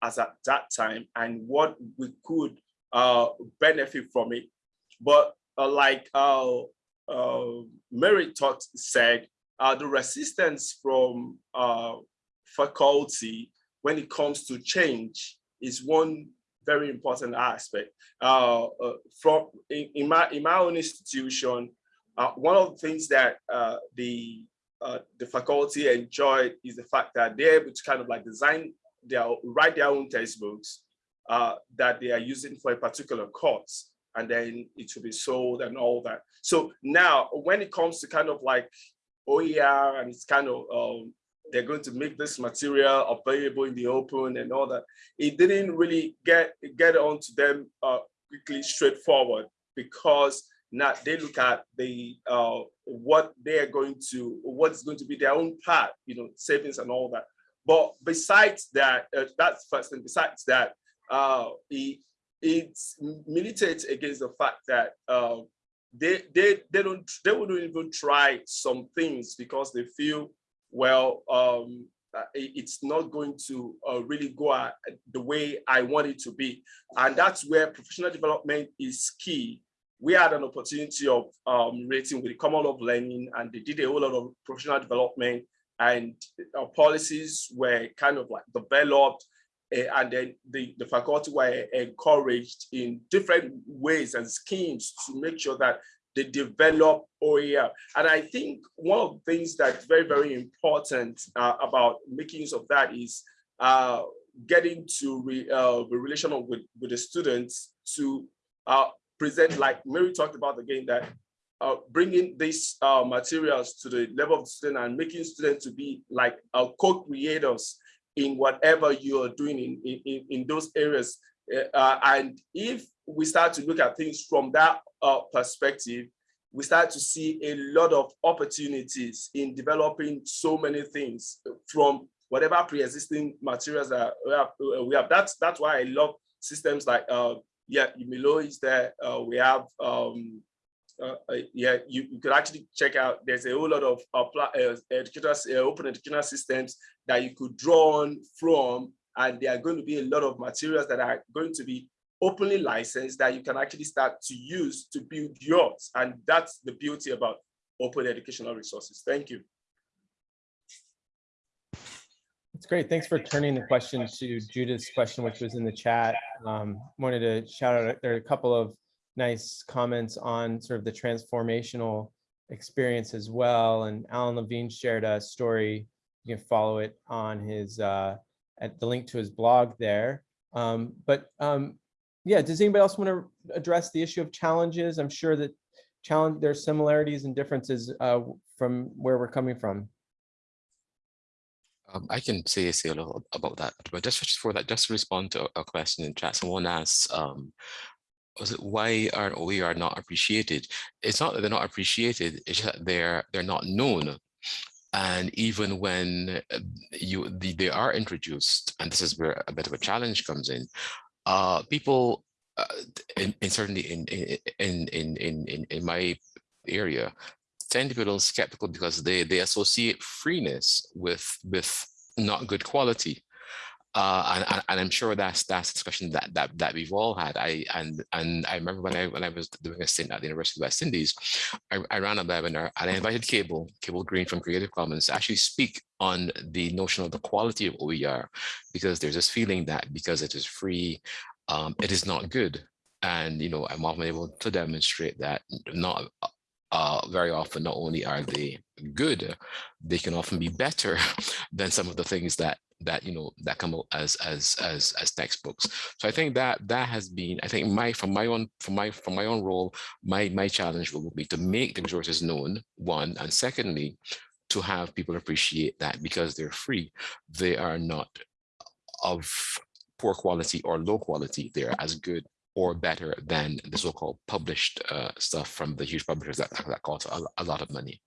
E: as at that time and what we could benefit from it. But like Mary taught said, the resistance from faculty when it comes to change is one very important aspect. Uh, uh, from in, in, my in my own institution, uh, one of the things that uh, the the faculty enjoyed is the fact that they're able to kind of like design their write their own textbooks that they are using for a particular course, and then it will be sold and all that. So now, when it comes to kind of like OER and it's kind of um, they're going to make this material available in the open and all that. It didn't really get get onto them uh, quickly, straightforward, because now they look at the uh, what they are going to, what's going to be their own part, you know, savings and all that. But besides that, uh, that's first thing. Besides that, uh, it it militates against the fact that uh, they they they don't they wouldn't even try some things because they feel well, um, uh, it's not going to uh, really go uh, the way I want it to be. And that's where professional development is key. We had an opportunity of um, relating with the Commonwealth of Learning and they did a whole lot of professional development and our policies were kind of like developed uh, and then the, the faculty were encouraged in different ways and schemes to make sure that they develop OER. And I think one of the things that's very, very important uh, about making use of that is uh, getting to re, uh, the relation with, with the students to uh, present, like Mary talked about again, that uh, bringing these uh, materials to the level of the student and making students to be like co-creators in whatever you are doing in, in, in those areas. And if we start to look at things from that uh, perspective, we start to see a lot of opportunities in developing so many things from whatever pre-existing materials that we have, we have. That's that's why I love systems like uh, yeah, MERLOT is there. Uh, we have um, uh, uh, yeah, you, you could actually check out. There's a whole lot of uh, uh, educators, uh, open educational systems that you could draw on from, and there are going to be a lot of materials that are going to be openly licensed that you can actually start to use to build yours. And that's the beauty about open educational resources. Thank you.
A: That's great. Thanks for turning the question to Judith's question, which was in the chat. Um, wanted to shout out, there are a couple of nice comments on sort of the transformational experience as well. And Alan Levine shared a story. You can follow it on his, uh, at the link to his blog there. Um, but um, yeah, does anybody else want to address the issue of challenges? I'm sure that challenge there's similarities and differences uh, from where we're coming from.
D: Um, I can say, say a little about that, but just for that, just to respond to a question in chat, someone asks, um, was it why are OER not appreciated? It's not that they're not appreciated, it's that they're they're not known. And even when uh, you the, they are introduced, and this is where a bit of a challenge comes in, uh, people, uh, and, certainly in, in, in, in, in, in my area, tend to be a little skeptical because they, they associate freeness with, with not good quality. Uh, and, and, I'm sure that's that's a discussion that that that we've all had. I and and I remember when I when I was doing a stint at the University of West Indies, I, I ran a webinar and I invited Cable Cable Green from Creative Commons to actually speak on the notion of the quality of OER, because there's this feeling that because it is free, um, it is not good. And you know, I'm often able to demonstrate that not uh, very often not only are they good, they can often be better [laughs] than some of the things that that you know that come out as as as as textbooks. So i think that that has been i think my from my own from my from my own role my my challenge will be to make the resources known one and secondly to have people appreciate that because they're free. They are not of poor quality or low quality. They're as good or better than the so-called published uh, stuff from the huge publishers that, that cost a, a lot of money.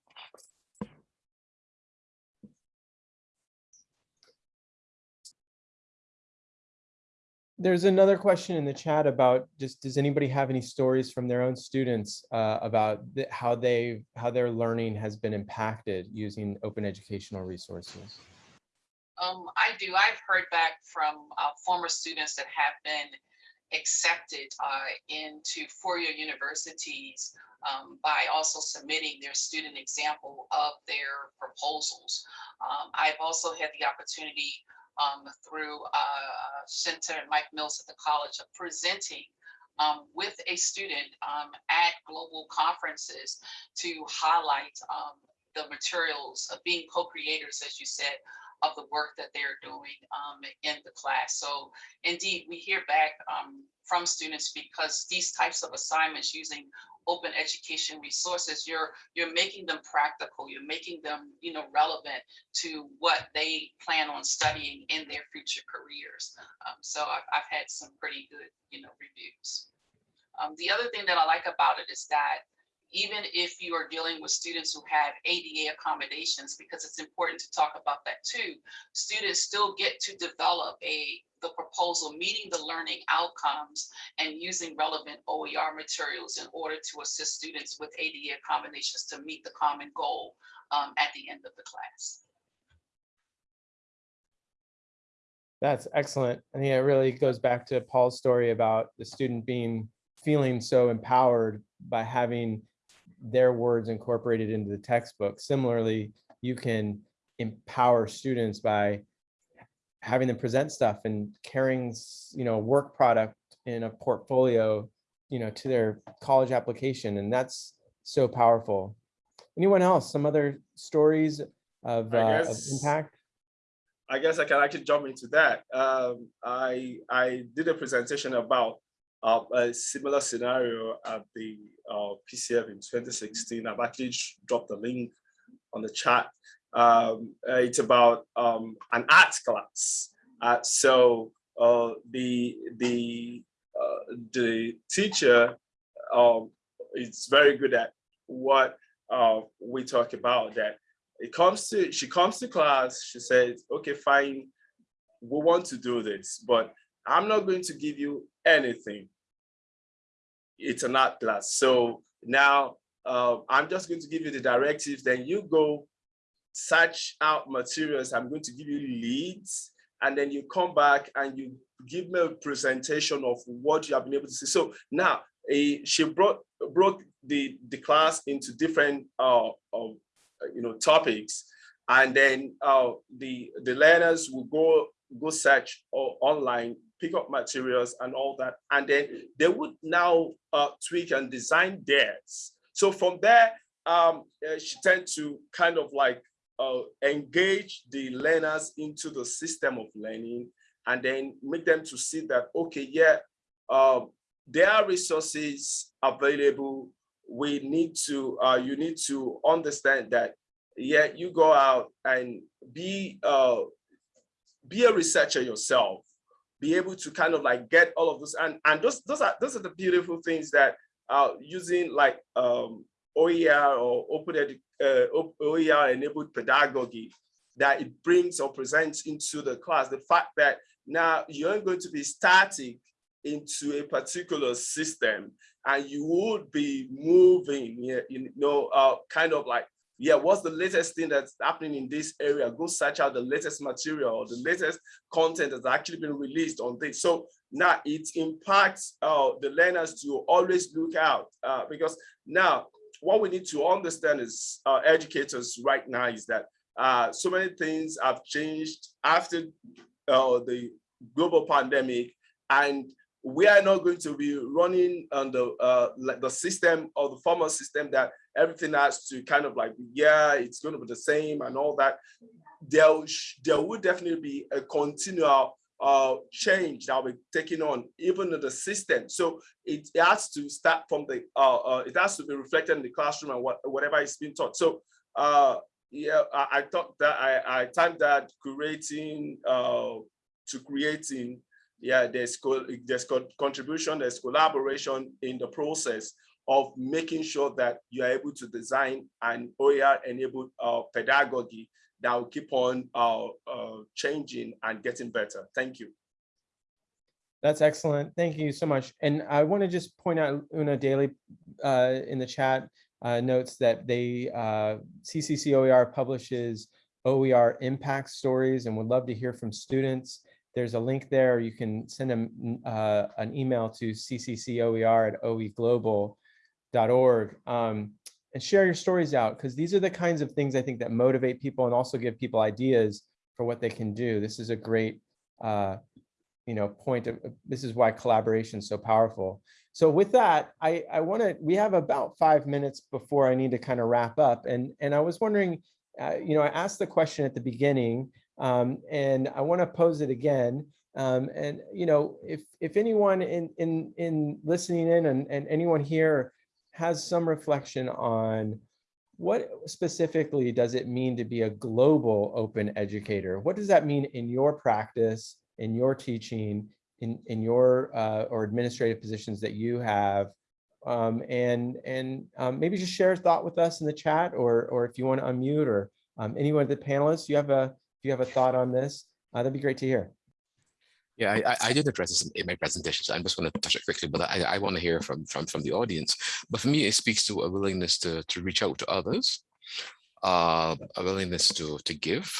A: There's another question in the chat about just, does anybody have any stories from their own students uh, about the- how they, how their learning has been impacted using open educational resources?
G: Um, I do. I've heard back from uh, former students that have been accepted uh, into four-year universities um, by also submitting their student example of their proposals. Um, I've also had the opportunity um, through uh, Center and Mike Mills at the college of presenting um, with a student um, at global conferences to highlight um, the materials of being co-creators, as you said, of the work that they're doing um, in the class. So indeed, we hear back um, from students because these types of assignments using open education resources, you're you're making them practical, you're making them you know relevant to what they plan on studying in their future careers. Um, so I've, I've had some pretty good you know reviews. Um, the other thing that I like about it is that even if you are dealing with students who have ADA accommodations, because it's important to talk about that too, students still get to develop a the proposal meeting the learning outcomes and using relevant OER materials in order to assist students with ADA accommodations to meet the common goal um, at the end of the class.
A: That's excellent. I think it really goes back to Paul's story about the student being, feeling so empowered by having their words incorporated into the textbook. Similarly, you can empower students by having them present stuff and carrying, you know, a work product in a portfolio, you know, to their college application. And that's so powerful. Anyone else, some other stories of, uh, of impact?
E: I guess I can actually jump into that. Um, I I did a presentation about uh, a similar scenario at the uh, PCF in 2016. I've actually dropped the link on the chat. Um, uh, it's about um, an art class. Uh, so uh, the the uh, the teacher um, is very good at what uh, we talk about. That it comes to she comes to class. She says, "Okay, fine, we want to do this, but I'm not going to give you anything it's an art class. So now uh, I'm just going to give you the directives, then you go search out materials. I'm going to give you leads, and then you come back and you give me a presentation of what you have been able to see. So now eh, she brought broke the, the class into different uh, uh, you know topics, and then uh, the the learners will go go search online pick up materials and all that. And then they would now uh, tweak and design theirs. So from there, um, uh, she tend to kind of like uh, engage the learners into the system of learning and then make them to see that, okay, yeah, uh, there are resources available. We need to, uh, you need to understand that, yeah, you go out and be, uh, be a researcher yourself be able to kind of like get all of this and and those those are those are the beautiful things that uh using like um OER or open uh, OER enabled pedagogy that it brings or presents into the class. The fact that now you're going to be static into a particular system and you would be moving you know uh kind of like yeah, what's the latest thing that's happening in this area? Go search out the latest material or the latest content that's actually been released on this. So now it impacts uh, the learners to always look out uh, because now what we need to understand is uh, educators right now is that uh, so many things have changed after uh, the global pandemic and we are not going to be running on the uh, the system or the former system that everything has to kind of like yeah it's going to be the same and all that. There there would definitely be a continual uh, change that will be taking on even in the system. So it, it has to start from the uh, uh, it has to be reflected in the classroom and what, whatever is being taught. So uh, yeah, I, I thought that I I timed that creating uh, to creating yeah, there's co- there's co- contribution, there's collaboration in the process of making sure that you are able to design an OER enabled uh, pedagogy that will keep on uh, uh, changing and getting better. Thank you.
A: That's excellent. Thank you so much. And I want to just point out Una Daly uh, in the chat uh, notes that they uh, CCC OER publishes OER impact stories and would love to hear from students. There's a link there. You can send them uh, an email to cccoer at oeglobal.org um, and share your stories out because these are the kinds of things I think that motivate people and also give people ideas for what they can do. This is a great uh, you know, point of, this is why collaboration is so powerful. So with that, I, I want to, we have about five minutes before I need to kind of wrap up. And, and I was wondering, uh, you know, I asked the question at the beginning um, and I want to pose it again. Um, and, you know, if, if anyone in, in, in listening in and, and anyone here has some reflection on what specifically does it mean to be a global open educator? What does that mean in your practice? in your teaching, in, in your uh, or administrative positions that you have. Um, and and um, maybe just share a thought with us in the chat or, or if you want to unmute or um, anyone of the panelists, you have a, if you have a thought on this, uh, that'd be great to hear.
D: Yeah, I, I, did address this in, my presentation, so I'm just going to touch it quickly, but I, I want to hear from, from, from the audience. But for me, it speaks to a willingness to, to reach out to others, uh, a willingness to, to give,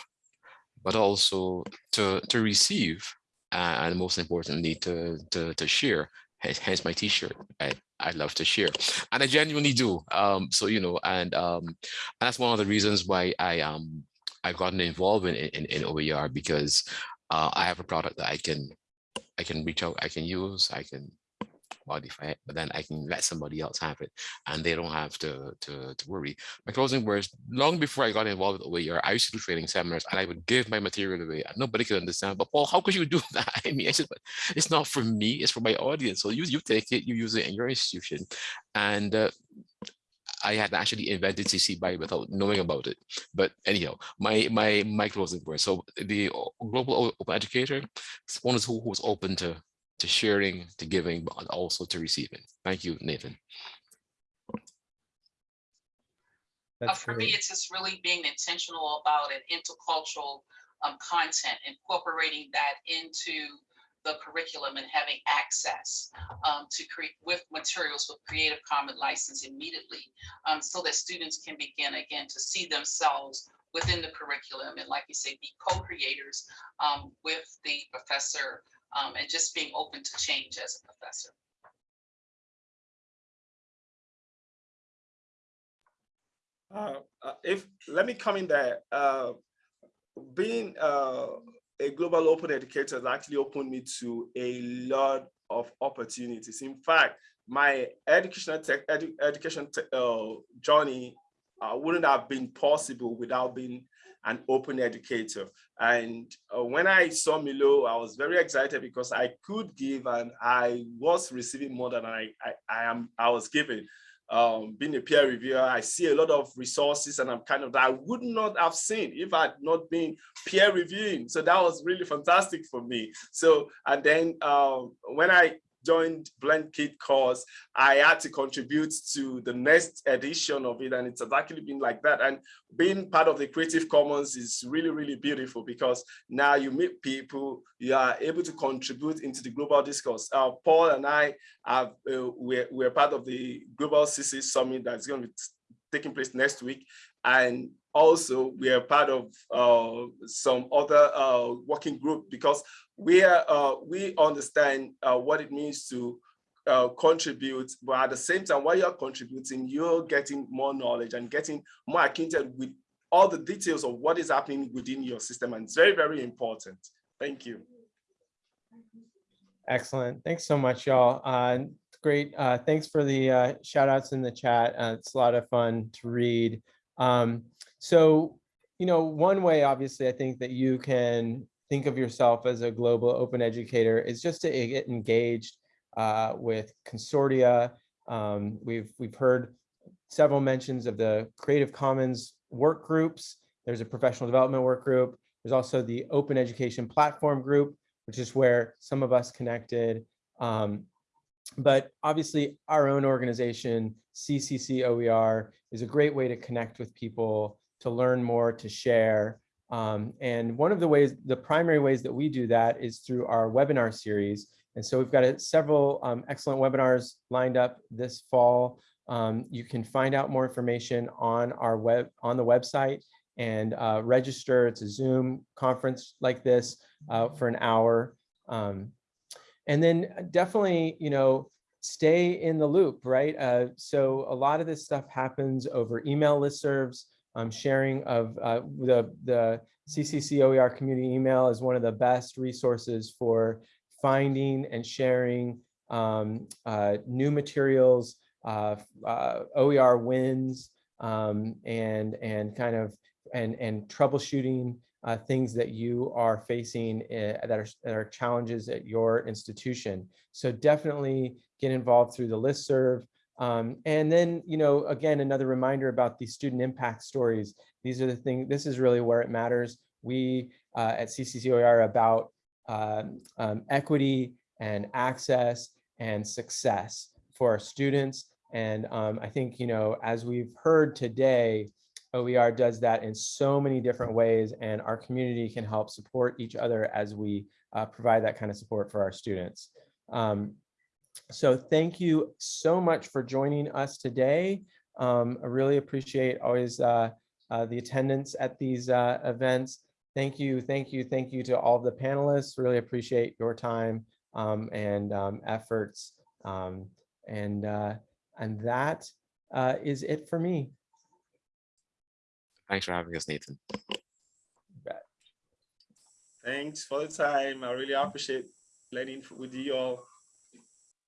D: but also to, to receive, and most importantly, to, to, to share. Hence my t-shirt. I, I love to share, and I genuinely do. Um, so, you know, and um, and that's one of the reasons why I um I've gotten involved in, in, in OER because uh, I have a product that I can I can reach out, I can use, I can modify it, but then I can let somebody else have it and they don't have to, to, to worry. My closing words, long before I got involved with OER, I used to do training seminars and I would give my material away. and Nobody could understand, but Paul, how could you [laughs] do that? I mean, I said, but it's not for me, it's for my audience. So you, you take it, you use it in your institution. And uh, I had actually invented CC BY without knowing about it. But anyhow, my my my closing words. So the global open educator, one is who who's open to to sharing, to giving, but also to receiving. Thank you, Nathan.
G: Uh,
A: That's
G: for me, it's just really being intentional about an intercultural um, content, incorporating that into the curriculum and having access um, to create with materials with Creative Commons license immediately, um, so that students can begin again to see themselves within the curriculum and, like you say, be co-creators um, with the professor um, and just being open to change as a professor.
E: Uh, uh, if let me come in there. Uh, being uh, a global open educator has actually opened me to a lot of opportunities. In fact, my educational tech, edu education uh, journey uh, wouldn't have been possible without being an open educator. And uh, when I saw MERLOT, I was very excited because I could give and I was receiving more than I, I, I am I was giving. Um, being a peer reviewer, I see a lot of resources and I'm kind of that I would not have seen if I had not been peer reviewing. So that was really fantastic for me. So and then um, when I joined BlendKit course, I had to contribute to the next edition of it. And it's actually been like that. And being part of the Creative Commons is really, really beautiful because now you meet people, you are able to contribute into the global discourse. Uh, Paul and I have, uh, we're, we're part of the Global CC Summit that's going to be taking place next week. And also we are part of uh, some other uh, working group because we are uh, we understand uh, what it means to uh, contribute, but at the same time, while you're contributing, you're getting more knowledge and getting more acquainted with all the details of what is happening within your system, and it's very, very important. Thank you.
A: Excellent. Thanks so much, y'all. Uh, great. Uh, thanks for the uh, shout outs in the chat. Uh, it's a lot of fun to read. Um, so, you know, one way, obviously, I think that you can think of yourself as a global open educator is just to get engaged uh, with consortia. Um, we've, we've heard several mentions of the Creative Commons work groups. There's a professional development work group. There's also the Open Education Platform Group, which is where some of us connected. Um, but obviously our own organization, CCC OER, is a great way to connect with people, to learn more, to share. Um, and one of the ways, the primary ways that we do that is through our webinar series. And so we've got a- several um, excellent webinars lined up this fall. Um, you can find out more information on our web, on the website and uh, register. It's a Zoom conference like this uh, for an hour. Um, and then definitely, you know, stay in the loop, right? Uh, so a lot of this stuff happens over email listservs. Um, sharing of uh, the, the CCC OER community email is one of the best resources for finding and sharing um, uh, new materials, uh, uh, OER wins, um, and, and kind of, and, and troubleshooting uh, things that you are facing uh, that, are, that are challenges at your institution. So definitely get involved through the listserv. Um, and then, you know, again, another reminder about the student impact stories. These are the things, this is really where it matters. We uh, at CCCOER are about um, um, equity and access and success for our students. And um, I think, you know, as we've heard today, OER does that in so many different ways and our community can help support each other as we uh, provide that kind of support for our students. Um, so thank you so much for joining us today. Um, I really appreciate always uh, uh, the attendance at these uh, events. Thank you, thank you, thank you to all of the panelists. Really appreciate your time um, and um, efforts. Um, and, uh, and that uh, is it for me.
D: Thanks for having us, Nathan.
E: Thanks for the time. I really appreciate learning with you all.